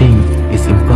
thing is important.